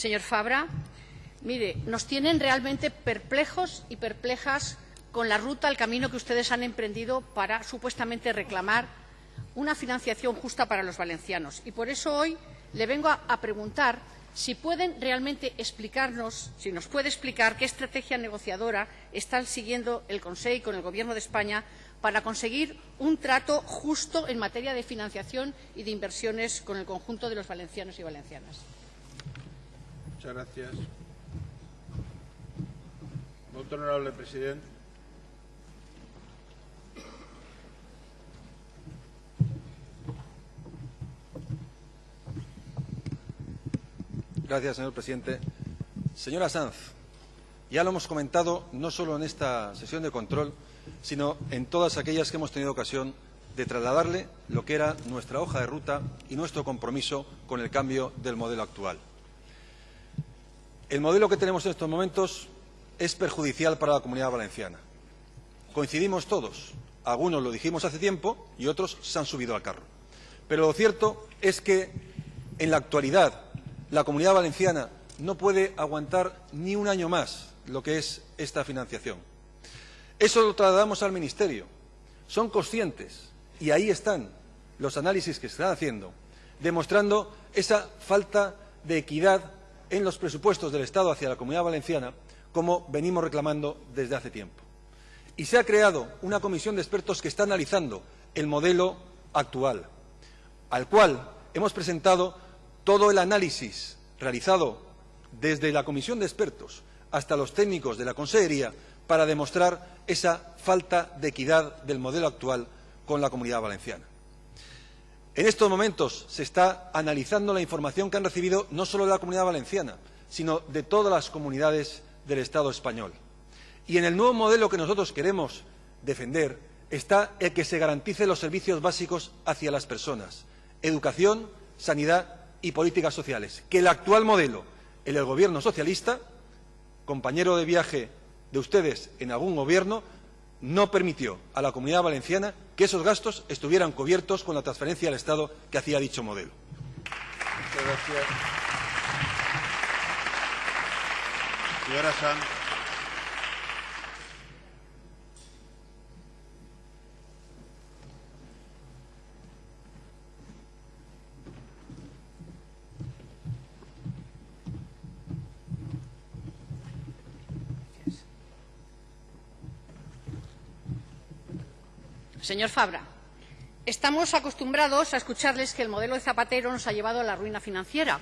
Señor Fabra, mire, nos tienen realmente perplejos y perplejas con la ruta, el camino que ustedes han emprendido para supuestamente reclamar una financiación justa para los valencianos. Y por eso hoy le vengo a, preguntar si pueden realmente explicarnos, si nos puede explicar qué estrategia negociadora está siguiendo el Consejo con el Gobierno de España para conseguir un trato justo en materia de financiación y de inversiones con el conjunto de los valencianos y valencianas. Muchas gracias. Honorable presidente. Gracias, señor presidente. Señora Sanz, ya lo hemos comentado no solo en esta sesión de control, sino en todas aquellas que hemos tenido ocasión de trasladarle lo que era nuestra hoja de ruta y nuestro compromiso con el cambio del modelo actual. El modelo que tenemos en estos momentos es perjudicial para la comunidad valenciana. Coincidimos todos. Algunos lo dijimos hace tiempo y otros se han subido al carro. Pero lo cierto es que en la actualidad la comunidad valenciana no puede aguantar ni un año más lo que es esta financiación. Eso lo trasladamos al Ministerio. Son conscientes, y ahí están los análisis que se están haciendo, demostrando esa falta de equidad en los presupuestos del Estado hacia la comunidad valenciana, como venimos reclamando desde hace tiempo. Y se ha creado una comisión de expertos que está analizando el modelo actual, al cual hemos presentado todo el análisis realizado desde la comisión de expertos hasta los técnicos de la Consejería para demostrar esa falta de equidad del modelo actual con la comunidad valenciana. En estos momentos se está analizando la información que han recibido no solo de la comunidad valenciana, sino de todas las comunidades del Estado español. Y en el nuevo modelo que nosotros queremos defender está el que se garantice los servicios básicos hacia las personas, educación, sanidad y políticas sociales, que el actual modelo, el del Gobierno socialista, compañero de viaje de ustedes en algún gobierno, no permitió a la comunidad valenciana que esos gastos estuvieran cubiertos con la transferencia al Estado que hacía dicho modelo. Muchas gracias. Señora Sanz. Señor Fabra, estamos acostumbrados a escucharles que el modelo de Zapatero nos ha llevado a la ruina financiera.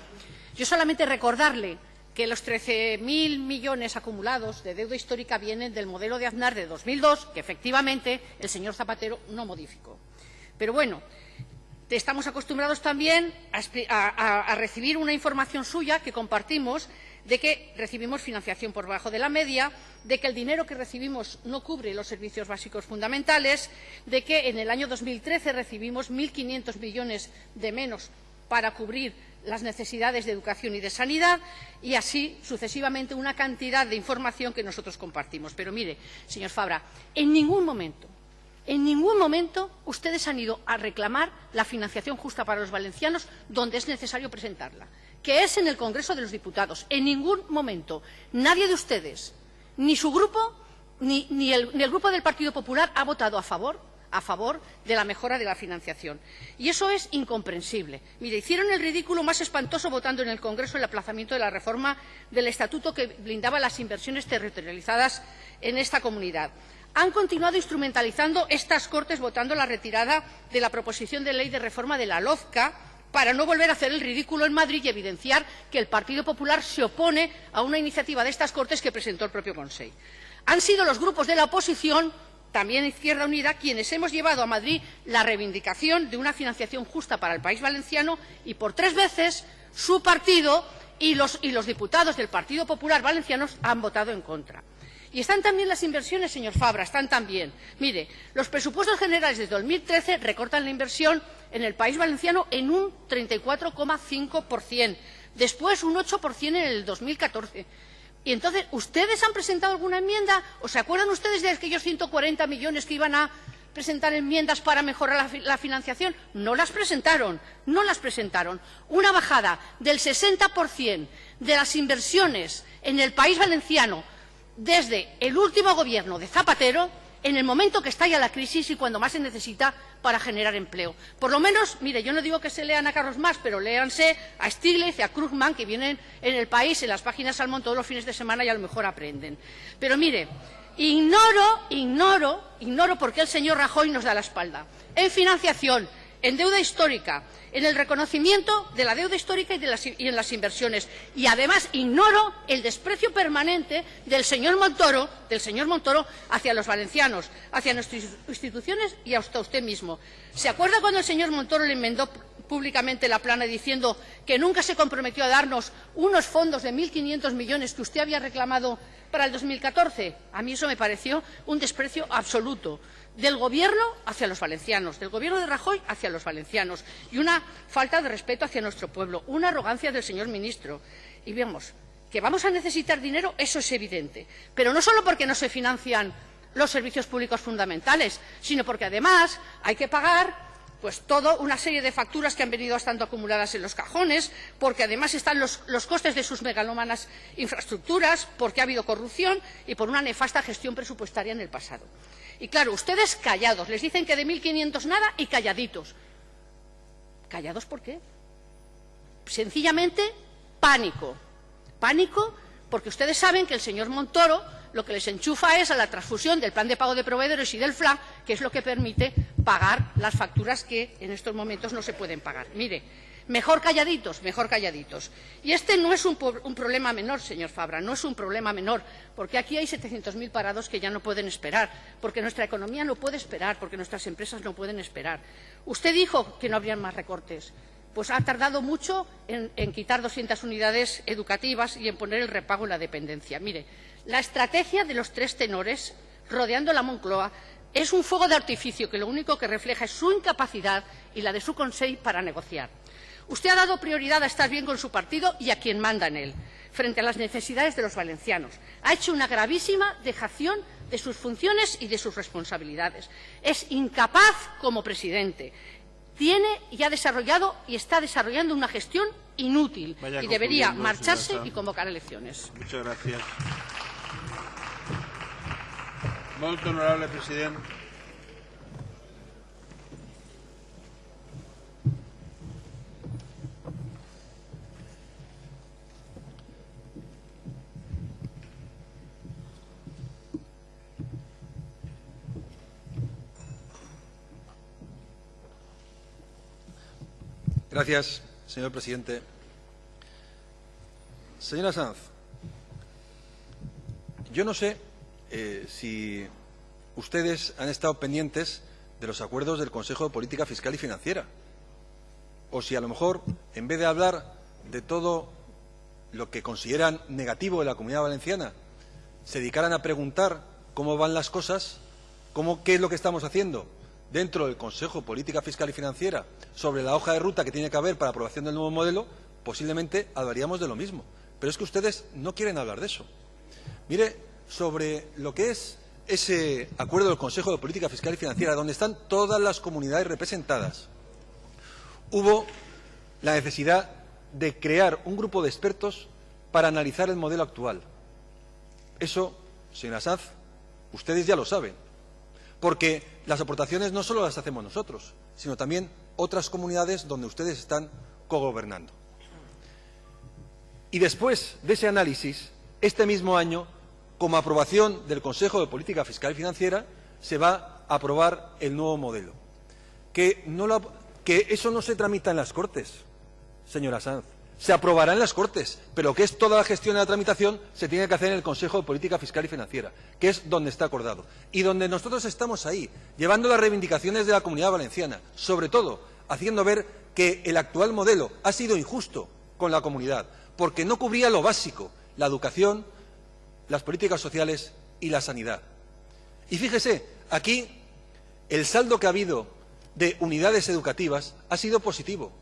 Yo solamente recordarle que los 13.000 millones acumulados de deuda histórica vienen del modelo de Aznar de 2002, que efectivamente el señor Zapatero no modificó. Pero bueno, estamos acostumbrados también a, a, a recibir una información suya que compartimos de que recibimos financiación por debajo de la media, de que el dinero que recibimos no cubre los servicios básicos fundamentales, de que en el año 2013 recibimos 1.500 millones de menos para cubrir las necesidades de educación y de sanidad y así sucesivamente una cantidad de información que nosotros compartimos. Pero mire, señor Fabra, en ningún momento en ningún momento ustedes han ido a reclamar la financiación justa para los valencianos donde es necesario presentarla que es en el Congreso de los Diputados. En ningún momento nadie de ustedes, ni su grupo, ni, el, grupo del Partido Popular ha votado a favor a favor de la mejora de la financiación. Y eso es incomprensible. Mire, hicieron el ridículo más espantoso votando en el Congreso el aplazamiento de la reforma del Estatuto que blindaba las inversiones territorializadas en esta comunidad. Han continuado instrumentalizando estas Cortes votando la retirada de la proposición de ley de reforma de la LOZCA para no volver a hacer el ridículo en Madrid y evidenciar que el Partido Popular se opone a una iniciativa de estas Cortes que presentó el propio Consejo. Han sido los grupos de la oposición, también Izquierda Unida, quienes hemos llevado a Madrid la reivindicación de una financiación justa para el país valenciano y por tres veces su partido y los, y los diputados del Partido Popular valencianos han votado en contra. Y están también las inversiones, señor Fabra, están también. Mire, los presupuestos generales de 2013 recortan la inversión en el País Valenciano en un 34,5%, después un 8% en el 2014. Y entonces, ¿ustedes han presentado alguna enmienda? ¿O se acuerdan ustedes de aquellos 140 millones que iban a presentar enmiendas para mejorar la, la, financiación? No las presentaron, no las presentaron. Una bajada del 60% de las inversiones en el país valenciano desde el último gobierno de Zapatero en el momento que estalla la crisis y cuando más se necesita para generar empleo. Por lo menos, mire, yo no digo que se lean a Carlos Más, pero léanse a Stiglitz y a Krugman, que vienen en el país, en las páginas Salmón, todos los fines de semana y a lo mejor aprenden. Pero mire, ignoro, ignoro, ignoro por qué el señor Rajoy nos da la espalda. En financiación, en deuda histórica, en el reconocimiento de la deuda histórica y, de las, en las inversiones. Y además ignoro el desprecio permanente del señor Montoro, del señor Montoro hacia los valencianos, hacia nuestras instituciones y hasta usted mismo. ¿Se acuerda cuando el señor Montoro le enmendó públicamente la plana diciendo que nunca se comprometió a darnos unos fondos de 1.500 millones que usted había reclamado para el 2014? A mí eso me pareció un desprecio absoluto del Gobierno hacia los valencianos, del Gobierno de Rajoy hacia los valencianos y una falta de respeto hacia nuestro pueblo, una arrogancia del señor ministro. Y vemos que vamos a necesitar dinero, eso es evidente, pero no solo porque no se financian los servicios públicos fundamentales, sino porque además hay que pagar pues toda una serie de facturas que han venido estando acumuladas en los cajones, porque además están los, los, costes de sus megalómanas infraestructuras, porque ha habido corrupción y por una nefasta gestión presupuestaria en el pasado. Y claro, ustedes callados, les dicen que de 1.500 nada y calladitos. ¿Callados por qué? Sencillamente pánico. Pánico porque ustedes saben que el señor Montoro lo que les enchufa es a la transfusión del plan de pago de proveedores y del FLA, que es lo que permite pagar las facturas que en estos momentos no se pueden pagar. Mire, Mejor calladitos, mejor calladitos. Y este no es un, problema menor, señor Fabra, no es un problema menor, porque aquí hay 700.000 parados que ya no pueden esperar, porque nuestra economía no puede esperar, porque nuestras empresas no pueden esperar. Usted dijo que no habrían más recortes. Pues ha tardado mucho en, en quitar 200 unidades educativas y en poner el repago en la dependencia. Mire, la estrategia de los tres tenores rodeando la Moncloa es un fuego de artificio que lo único que refleja es su incapacidad y la de su Consejo para negociar. Usted ha dado prioridad a estar bien con su partido y a quien manda en él, frente a las necesidades de los valencianos. Ha hecho una gravísima dejación de sus funciones y de sus responsabilidades. Es incapaz como presidente. Tiene y ha desarrollado y está desarrollando una gestión inútil Vaya y debería marcharse y convocar elecciones. Muchas gracias. Honorable. Señor presidente. Señora Sanz, yo no sé eh, si ustedes han estado pendientes de los acuerdos del Consejo de Política Fiscal y Financiera, o si a lo mejor, en vez de hablar de todo lo que consideran negativo de la Comunidad Valenciana, se dedicaran a preguntar cómo van las cosas, cómo, qué es lo que estamos haciendo dentro del Consejo de Política Fiscal y Financiera sobre la hoja de ruta que tiene que haber para aprobación del nuevo modelo, posiblemente hablaríamos de lo mismo. Pero es que ustedes no quieren hablar de eso. Mire, sobre lo que es ese acuerdo del Consejo de Política Fiscal y Financiera, donde están todas las comunidades representadas, hubo la necesidad de crear un grupo de expertos para analizar el modelo actual. Eso, señora Sanz, ustedes ya lo saben, porque las aportaciones no solo las hacemos nosotros, sino también otras comunidades donde ustedes están cogobernando. Y después de ese análisis, este mismo año como aprobación del Consejo de Política Fiscal y Financiera, se va a aprobar el nuevo modelo. Que, que eso no se tramita en las Cortes, señora Sanz. Se aprobará en las Cortes, pero que es toda la gestión de la tramitación se tiene que hacer en el Consejo de Política Fiscal y Financiera, que es donde está acordado. Y donde nosotros estamos ahí, llevando las reivindicaciones de la Comunidad Valenciana, sobre todo haciendo ver que el actual modelo ha sido injusto con la comunidad, porque no cubría lo básico, la educación, las políticas sociales y la sanidad. Y fíjese, aquí el saldo que ha habido de unidades educativas ha sido positivo.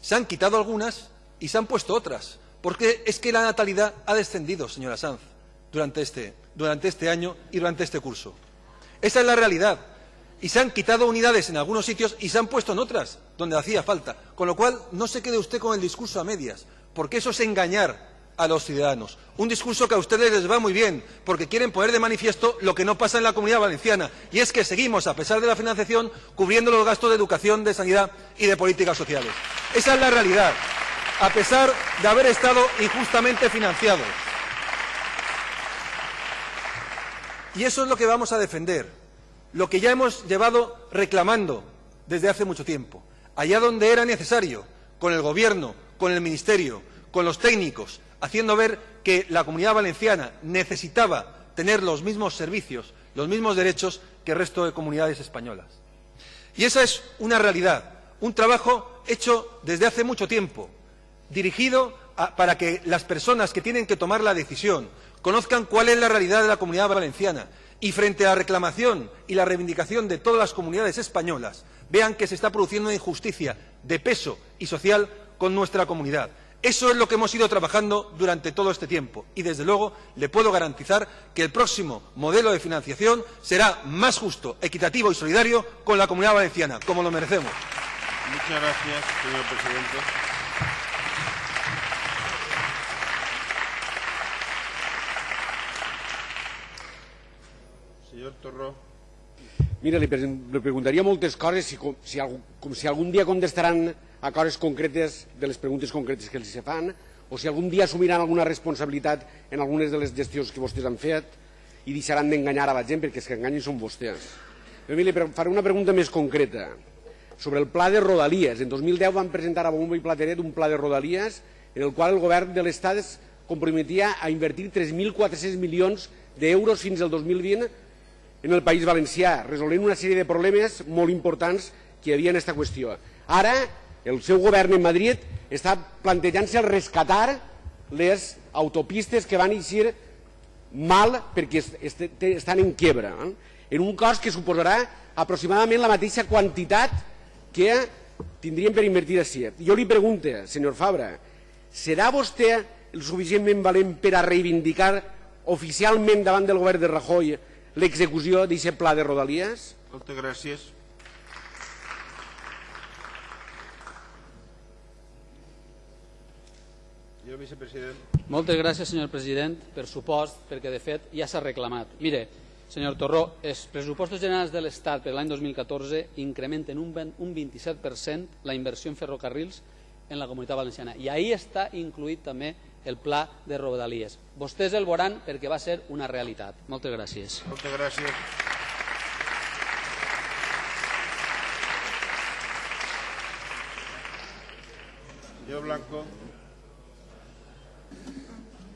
Se han quitado algunas y se han puesto otras, porque es que la natalidad ha descendido, señora Sanz, durante este, durante este año y durante este curso. Esa es la realidad. y se han quitado unidades en algunos sitios y se han puesto en otras, donde hacía falta. Con lo cual, no se quede usted con el discurso a medias, porque eso es engañar a los ciudadanos. Un discurso que a ustedes les va muy bien, porque quieren poner de manifiesto lo que no pasa en la comunidad valenciana, y es que seguimos, a pesar de la financiación, cubriendo los gastos de educación, de sanidad y de políticas sociales. Esa es la realidad, a pesar de haber estado injustamente financiados. Y eso es lo que vamos a defender lo que ya hemos llevado reclamando desde hace mucho tiempo, allá donde era necesario, con el Gobierno, con el Ministerio, con los técnicos, haciendo ver que la Comunidad Valenciana necesitaba tener los mismos servicios, los mismos derechos que el resto de comunidades españolas. Y esa es una realidad, un trabajo hecho desde hace mucho tiempo, dirigido para que las personas que tienen que tomar la decisión conozcan cuál es la realidad de la Comunidad Valenciana y frente a la reclamación y la reivindicación de todas las comunidades españolas, vean que se está produciendo una injusticia de peso y social con nuestra comunidad. Eso es lo que hemos ido trabajando durante todo este tiempo y, desde luego, le puedo garantizar que el próximo modelo de financiación será más justo, equitativo y solidario con la comunidad valenciana, como lo merecemos. Muchas gracias, señor presidente. Señor Torró. Mira, li, li preguntaria moltes coses si, com, si, com si algun dia contestaran a coses concretes de les preguntes concretes que els se fan o si algun dia assumiran alguna responsabilitat en algunes de les gestions que vostès han fet i deixaran d'enganyar a la gent perquè els que enganyen són vostès. Però mira, li faré una pregunta més concreta sobre el pla de Rodalies. En 2010 van presentar a Bombo i Plateret un pla de Rodalies en el qual el govern de l'Estat es comprometia a invertir 3.400 milions d'euros fins al 2020 en el País Valencià, resolent una sèrie de problemes molt importants que hi havia en aquesta qüestió. Ara, el seu govern en Madrid està plantejant-se el rescatar les autopistes que van eixir mal perquè estan en quebra, eh? en un cost que suposarà aproximadament la mateixa quantitat que tindríem per invertir així. Jo li pregunto, senyor Fabra, serà vostè el suficientment valent per a reivindicar oficialment davant del govern de Rajoy l'execució d'aquest pla de Rodalies? Moltes gràcies. Senyor vicepresident. Moltes gràcies, senyor president, per supost, perquè de fet ja s'ha reclamat. Mire, senyor Torró, els pressupostos generals de l'Estat per l'any 2014 incrementen un 27% la inversió en ferrocarrils en la comunitat valenciana. I ahí està incluït també el pla de Rodalies. Vostès el veuran perquè va ser una realitat. Moltes gràcies. Moltes gràcies. Senyor Blanco.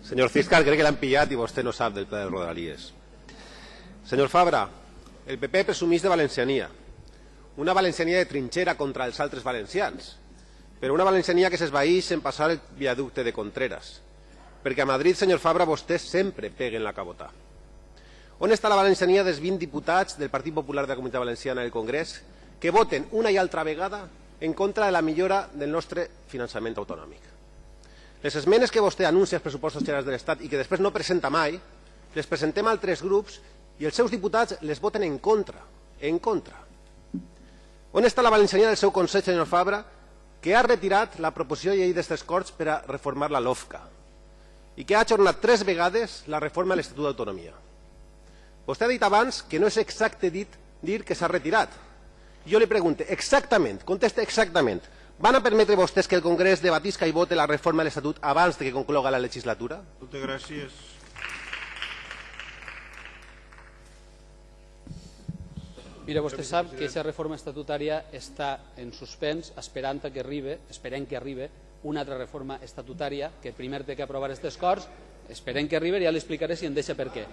Senyor fiscal, crec que l'han pillat i vostè no sap del pla de Rodalies. Senyor Fabra, el PP presumís de valenciania. Una valenciania de trinxera contra els altres valencians però una valenciania que s'esvaeix en passar el viaducte de Contreras. Perquè a Madrid, senyor Fabra, vostès sempre peguen la cabota. On està la valenciania dels 20 diputats del Partit Popular de la Comunitat Valenciana al Congrés que voten una i altra vegada en contra de la millora del nostre finançament autonòmic? Les esmenes que vostè anuncia als pressupostos generals de l'Estat i que després no presenta mai, les presentem a altres grups i els seus diputats les voten en contra. En contra. On està la valenciania del seu Consell, senyor Fabra, que ha retirat la proposició de llei d'aquestes Corts per a reformar la LOFCA i que ha ajornat tres vegades la reforma de l'Estatut d'Autonomia. Vostè ha dit abans que no és exacte dit, dir que s'ha retirat. Jo li pregunto, exactament, conteste exactament, van a permetre vostès que el Congrés debatisca i vote la reforma de l'Estatut abans de que concloga la legislatura? Moltes gràcies. Mira, vostè sap que aquesta reforma estatutària està en suspens esperant que arribi, esperem que arribi una altra reforma estatutària que primer té que aprovar aquestes Corts esperem que arribi i ja li explicaré si em deixa per què.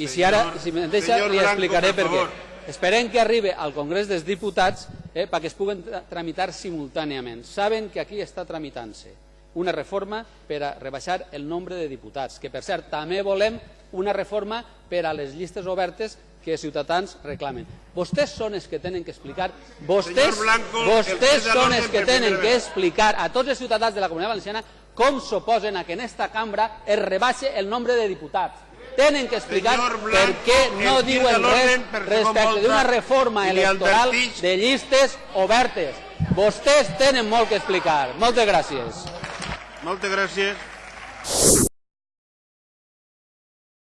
I si ara, si em deixa, li explicaré per què. Esperem que arribi al Congrés dels Diputats eh, perquè es puguen tramitar simultàniament. Saben que aquí està tramitant-se una reforma per a rebaixar el nombre de diputats, que per cert també volem una reforma per a les llistes obertes que Ciutadans reclamen. Vostès són els que tenen que explicar, vostès, Blanco, vostès el són els que tenen que explicar a tots els ciutadans de la Comunitat Valenciana com s'oposen a que en esta cambra es rebaixe el nombre de diputats. tenen que explicar Senyor per Blanco, què no diuen res respecte d'una reforma electoral de llistes obertes. Vostès tenen molt que explicar. Moltes gràcies. Moltes gràcies.